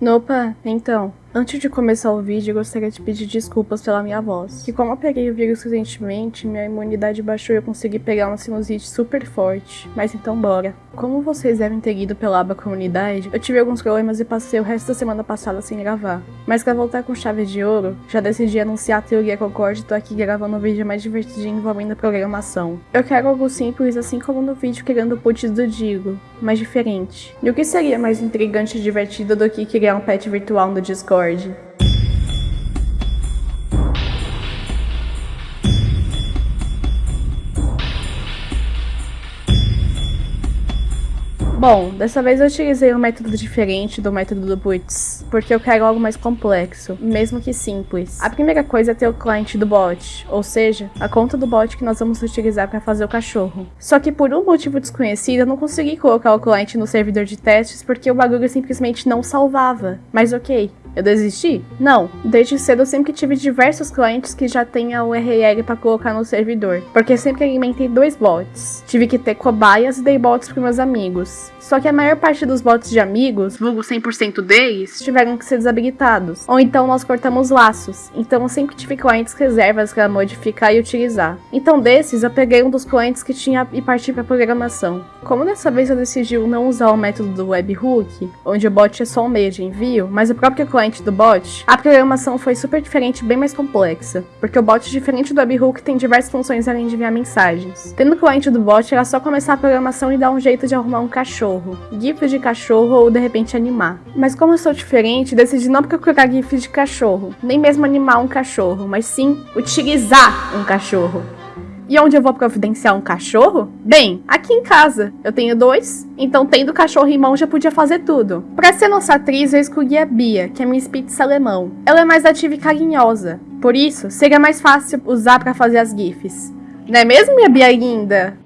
Opa, então, antes de começar o vídeo, gostaria de pedir desculpas pela minha voz. Que como eu peguei o vírus recentemente, minha imunidade baixou e eu consegui pegar uma sinusite super forte. Mas então bora. Como vocês devem ter ido pela aba comunidade, eu tive alguns problemas e passei o resto da semana passada sem gravar. Mas pra voltar com chave de ouro, já decidi anunciar a teoria Concorde e tô aqui gravando um vídeo mais divertidinho envolvendo a programação. Eu quero algo simples, assim como no vídeo criando o putz do Digo, mas diferente. E o que seria mais intrigante e divertido do que criar um pet virtual no Discord? Bom, dessa vez eu utilizei um método diferente do método do Boots, porque eu quero algo mais complexo, mesmo que simples. A primeira coisa é ter o cliente do bot, ou seja, a conta do bot que nós vamos utilizar para fazer o cachorro. Só que por um motivo desconhecido eu não consegui colocar o cliente no servidor de testes porque o bagulho simplesmente não salvava. Mas ok, eu desisti? Não. Desde cedo eu sempre tive diversos clientes que já têm a URL para colocar no servidor, porque sempre alimentei dois bots. Tive que ter cobaias e dei bots para meus amigos. Só que a maior parte dos bots de amigos, vulgo 100% deles, tiveram que ser desabilitados. Ou então nós cortamos laços. Então eu sempre tive clientes reservas para modificar e utilizar. Então desses eu peguei um dos clientes que tinha e parti para programação. Como dessa vez eu decidi não usar o método do webhook, onde o bot é só um meio de envio, mas o próprio cliente do bot, a programação foi super diferente e bem mais complexa, porque o bot diferente do webhook tem diversas funções além de enviar mensagens. Tendo o cliente do bot era só começar a programação e dar um jeito de arrumar um cachorro gifs de cachorro ou de repente animar. Mas como eu sou diferente, decidi não procurar gifs de cachorro, nem mesmo animar um cachorro, mas sim utilizar um cachorro. E onde eu vou providenciar um cachorro? Bem, aqui em casa. Eu tenho dois, então tendo cachorro em mão já podia fazer tudo. Pra ser nossa atriz, eu escolhi a Bia, que é minha Spitz alemão. Ela é mais ativa e carinhosa. Por isso, seria mais fácil usar para fazer as gifs. Não é mesmo, minha Bia linda?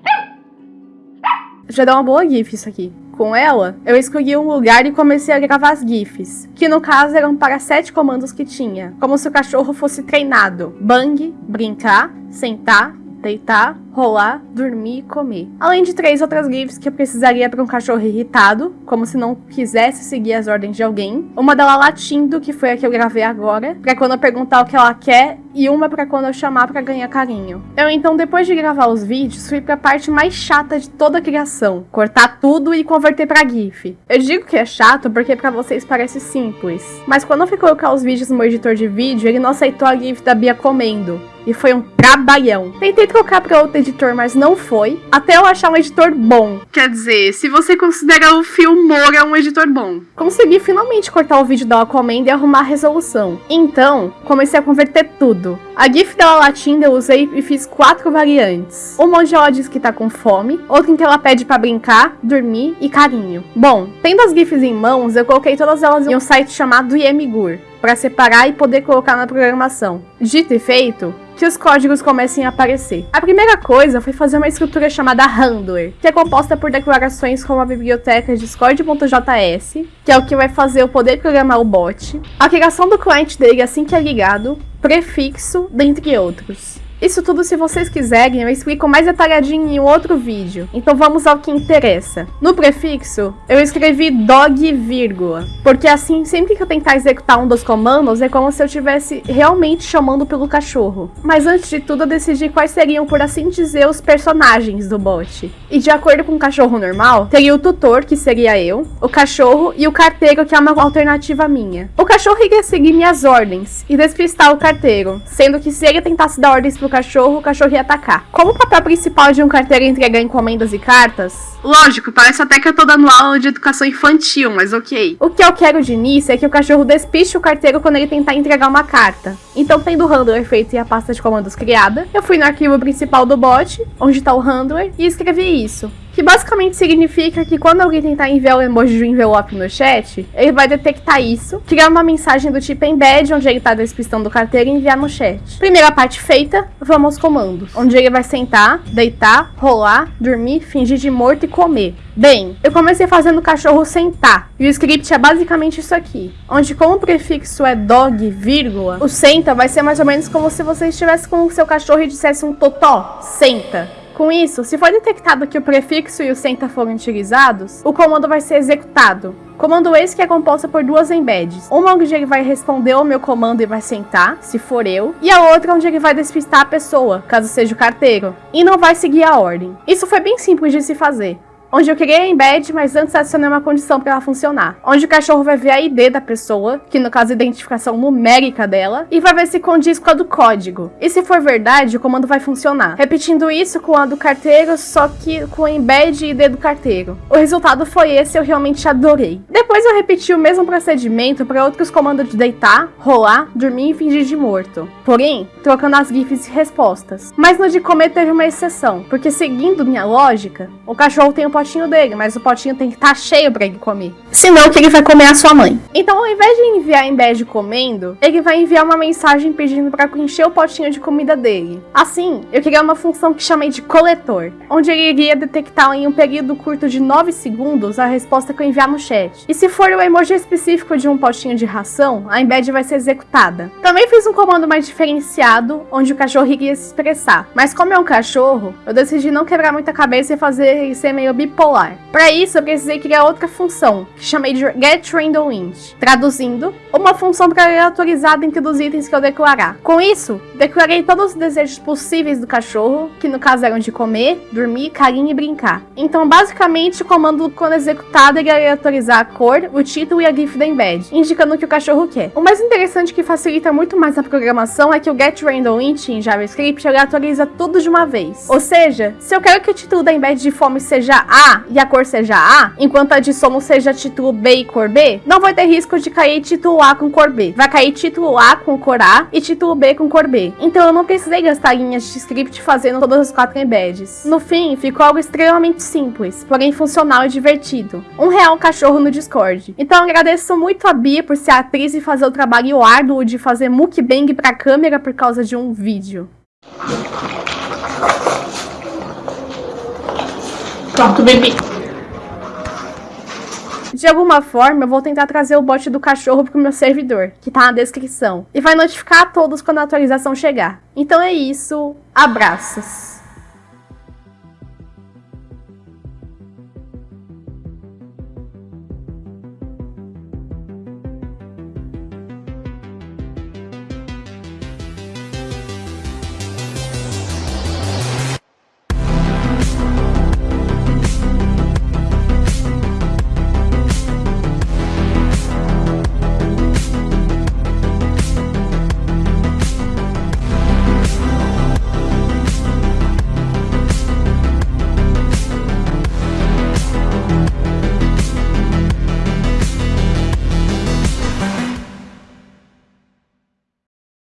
Já dá uma boa gif isso aqui com ela, eu escolhi um lugar e comecei a gravar as GIFs, que no caso eram para sete comandos que tinha, como se o cachorro fosse treinado: bang, brincar, sentar, deitar, rolar, dormir e comer. Além de três outras GIFs que eu precisaria para um cachorro irritado, como se não quisesse seguir as ordens de alguém. Uma dela latindo, que foi a que eu gravei agora, para quando eu perguntar o que ela quer, e uma para quando eu chamar para ganhar carinho. Eu então, depois de gravar os vídeos, fui para a parte mais chata de toda a criação, cortar tudo e converter para GIF. Eu digo que é chato porque para vocês parece simples, mas quando eu fui colocar os vídeos no meu editor de vídeo, ele não aceitou a GIF da Bia comendo. E foi um trabalhão. Tentei trocar para outro editor, mas não foi. Até eu achar um editor bom. Quer dizer, se você considera o Filmora um editor bom. Consegui finalmente cortar o vídeo da Aquaman e arrumar a resolução. Então, comecei a converter tudo. A GIF dela latindo eu usei e fiz quatro variantes. Uma onde ela diz que tá com fome, outra em que ela pede para brincar, dormir e carinho. Bom, tendo as GIFs em mãos, eu coloquei todas elas em um site chamado Yemigur, para separar e poder colocar na programação. Dito e feito, que os códigos comecem a aparecer. A primeira coisa foi fazer uma estrutura chamada Handler, que é composta por declarações como a biblioteca discord.js, que é o que vai fazer eu poder programar o bot, a criação do cliente dele assim que é ligado, prefixo, dentre outros. Isso tudo, se vocês quiserem, eu explico mais detalhadinho em outro vídeo. Então vamos ao que interessa. No prefixo, eu escrevi dog vírgula, porque assim, sempre que eu tentar executar um dos comandos, é como se eu estivesse realmente chamando pelo cachorro. Mas antes de tudo, eu decidi quais seriam, por assim dizer, os personagens do bot. E de acordo com o cachorro normal, teria o tutor, que seria eu, o cachorro e o carteiro, que é uma alternativa minha. O cachorro iria seguir minhas ordens e despistar o carteiro, sendo que se ele tentasse dar ordens pro cachorro, o cachorro ia atacar. Como o papel principal de um carteiro é entregar encomendas e cartas, lógico, parece até que eu tô dando aula de educação infantil, mas ok. O que eu quero de início é que o cachorro despiste o carteiro quando ele tentar entregar uma carta. Então, tendo o handler feito e a pasta de comandos criada, eu fui no arquivo principal do bot, onde tá o handler, e escrevi isso que basicamente significa que quando alguém tentar enviar o emoji de um envelope no chat, ele vai detectar isso, criar uma mensagem do tipo embed, onde ele está despistando o carteiro e enviar no chat. Primeira parte feita, vamos aos comandos, onde ele vai sentar, deitar, rolar, dormir, fingir de morto e comer. Bem, eu comecei fazendo o cachorro sentar, e o script é basicamente isso aqui, onde como o prefixo é dog, vírgula, o senta vai ser mais ou menos como se você estivesse com o seu cachorro e dissesse um totó, senta. Com isso, se for detectado que o prefixo e o senta foram utilizados, o comando vai ser executado. Comando esse que é composto por duas embeds. Uma onde ele vai responder ao meu comando e vai sentar, se for eu, e a outra onde ele vai despistar a pessoa, caso seja o carteiro, e não vai seguir a ordem. Isso foi bem simples de se fazer onde eu criei a embed, mas antes adicionei uma condição para ela funcionar. Onde o cachorro vai ver a ID da pessoa, que no caso é a identificação numérica dela, e vai ver se condiz com a do código. E se for verdade, o comando vai funcionar. Repetindo isso com a do carteiro, só que com a embed e ID do carteiro. O resultado foi esse, eu realmente adorei. Depois eu repeti o mesmo procedimento para outros comandos de deitar, rolar, dormir e fingir de morto. Porém, trocando as GIFs e respostas. Mas no de comer teve uma exceção, porque seguindo minha lógica, o cachorro tem o potinho dele, mas o potinho tem que estar tá cheio para ele comer. Senão que ele vai comer a sua mãe. Então, ao invés de enviar em de comendo, ele vai enviar uma mensagem pedindo para encher o potinho de comida dele. Assim, eu criei uma função que chamei de coletor, onde ele iria detectar em um período curto de 9 segundos a resposta que eu enviar no chat. E se for o emoji específico de um potinho de ração, a embed vai ser executada. Também fiz um comando mais diferenciado, onde o cachorro iria se expressar. Mas como é um cachorro, eu decidi não quebrar muita cabeça e fazer ele ser meio bipolar. Para isso, eu precisei criar outra função, que chamei de getRandomInt, traduzindo, uma função para aleatorizar dentro dos itens que eu declarar. Com isso, declarei todos os desejos possíveis do cachorro, que no caso eram de comer, dormir, carinho e brincar. Então, basicamente, o comando quando executado ele aleatorizar a cor, o título e a GIF da embed, indicando o que o cachorro quer. O mais interessante que facilita muito mais a programação é que o getRandomInt em JavaScript aleatoriza tudo de uma vez. Ou seja, se eu quero que o título da embed de fome seja A e a cor seja A, enquanto a de sono seja título B e cor B, não vai ter risco de cair título A com cor B. Vai cair título A com cor A e título B com cor B. Então eu não precisei gastar linhas de script fazendo todas as quatro embeds. No fim, ficou algo extremamente simples, porém funcional e divertido. Um real cachorro no Discord. Então agradeço muito a Bia por ser atriz e fazer o trabalho árduo de fazer mukbang pra câmera por causa de um vídeo. Pronto, bebê. De alguma forma, eu vou tentar trazer o bot do cachorro pro meu servidor, que tá na descrição. E vai notificar a todos quando a atualização chegar. Então é isso, abraços.